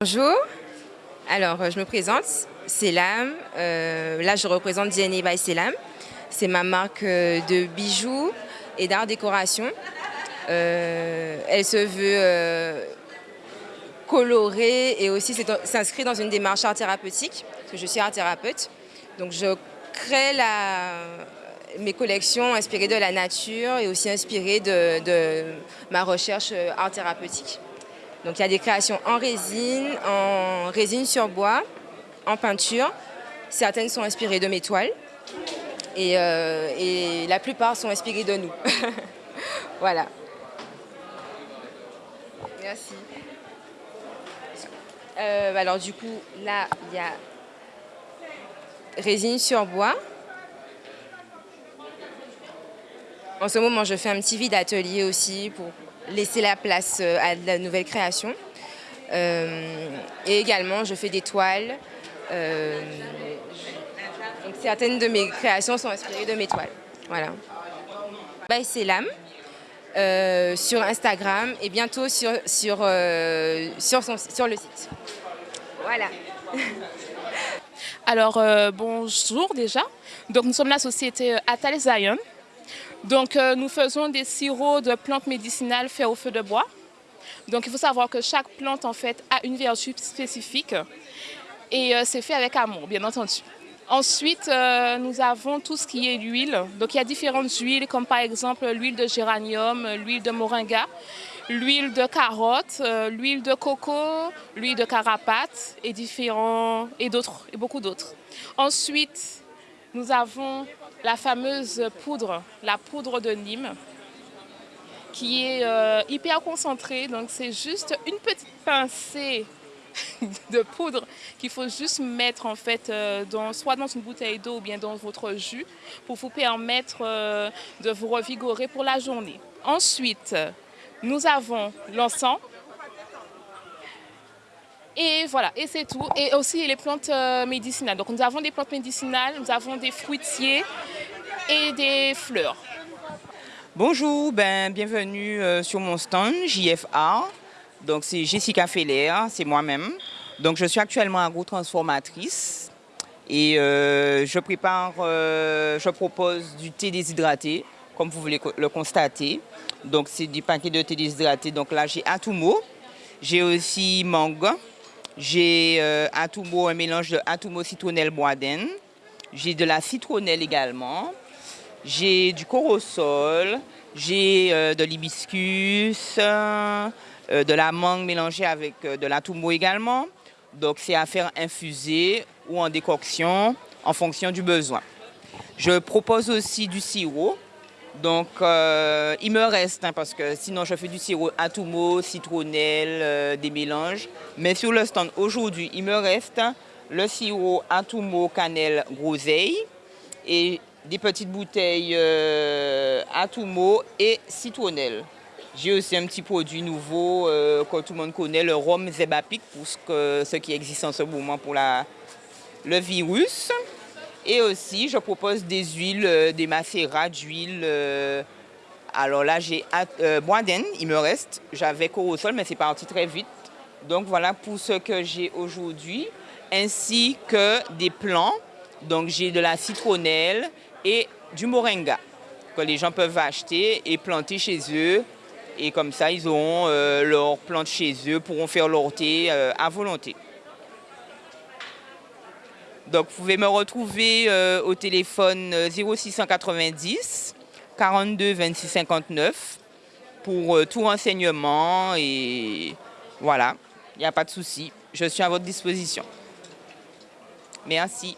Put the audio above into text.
Bonjour, alors je me présente, Selam, euh, là je représente DNA by Selam. C'est ma marque euh, de bijoux et d'art décoration. Euh, elle se veut colorée et aussi s'inscrit dans une démarche art thérapeutique, parce que je suis art thérapeute. Donc je crée mes collections inspirées de la nature et aussi inspirées de ma recherche art thérapeutique. Donc il y a des créations en résine, en résine sur bois, en peinture. Certaines sont inspirées de mes toiles et, euh, la plupart sont inspirées de nous. voilà. Merci. Euh, alors du coup, là, il y a résine sur bois. En ce moment, je fais un petit vide atelier aussi pour laisser la place euh, à la nouvelle création. Euh, et également, je fais des toiles. Euh, certaines de mes créations sont inspirées de mes toiles. Voilà. By Selam, sur Instagram et bientôt sur, sur, sur, sur le site. Voilà. Alors, bonjour déjà. Donc, nous sommes la société Atal Zion. Donc euh, nous faisons des sirops de plantes médicinales faits au feu de bois. Donc il faut savoir que chaque plante en fait a une vertu spécifique et euh, c'est fait avec amour bien entendu. Ensuite, euh, nous avons tout ce qui est l'huile. Donc il y a différentes huiles comme par exemple l'huile de géranium, l'huile de moringa, l'huile de carotte, l'huile de coco, l'huile de carapate et différents et d'autres et beaucoup d'autres. Ensuite, nous avons la fameuse poudre, la poudre de Nîmes, qui est euh, hyper concentrée. Donc c'est juste une petite pincée de poudre qu'il faut juste mettre en fait euh, dans, soit dans une bouteille d'eau ou bien dans votre jus pour vous permettre euh, de vous revigorer pour la journée. Ensuite, nous avons l'encens et voilà, et c'est tout. Et aussi les plantes euh, médicinales. Donc nous avons des plantes médicinales, nous avons des fruitiers et des fleurs. Bonjour, ben, bienvenue euh, sur mon stand JFA. Donc c'est Jessica Feller, c'est moi-même. Donc je suis actuellement agro-transformatrice et euh, je prépare, je propose du thé déshydraté, comme vous voulez le constater. Donc c'est des paquets de thé déshydraté. Donc là j'ai Atumo, j'ai aussi mangue, j'ai euh, un mélange de atumo citronnelle boisden. J'ai de la citronnelle également. J'ai du corosol. J'ai euh, de l'hibiscus, euh, de la mangue mélangée avec de l'atumo également. Donc c'est à faire infuser ou en décoction en fonction du besoin. Je propose aussi du sirop donc, euh, il me reste, hein, parce que sinon je fais du sirop atumo, citronnelle, euh, des mélanges. Mais sur le stand aujourd'hui, il me reste le sirop atumo, cannelle, groseille et des petites bouteilles euh, atumo et citronnelle. J'ai aussi un petit produit nouveau que tout le monde connaît, le rhum Zebapic, pour ce, qui existe en ce moment pour le virus. Et aussi, je propose des huiles, euh, des macérats d'huile. Euh, alors là, j'ai euh, il me reste. J'avais sol, mais c'est parti très vite. Donc voilà pour ce que j'ai aujourd'hui, ainsi que des plants. Donc j'ai de la citronnelle et du moringa que les gens peuvent acheter et planter chez eux. Et comme ça, ils auront leurs plantes chez eux, pourront faire leur thé à volonté. Donc vous pouvez me retrouver euh, au téléphone 0690 42 26 59 pour euh, tout renseignement et voilà, il n'y a pas de souci. Je suis à votre disposition. Merci.